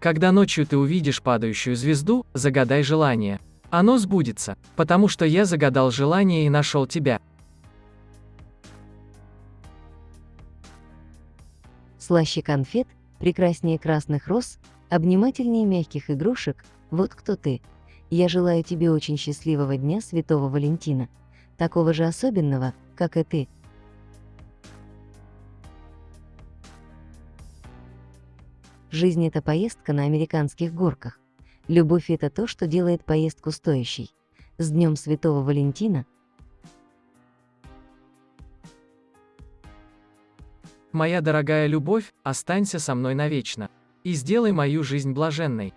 Когда ночью ты увидишь падающую звезду, загадай желание. Оно сбудется, потому что я загадал желание и нашел тебя. Слаще конфет, прекраснее красных роз, обнимательнее мягких игрушек, вот кто ты. Я желаю тебе очень счастливого дня Святого Валентина, такого же особенного, как и ты. Жизнь — это поездка на американских горках. Любовь — это то, что делает поездку стоящей. С Днем Святого Валентина! Моя дорогая любовь, останься со мной навечно. И сделай мою жизнь блаженной.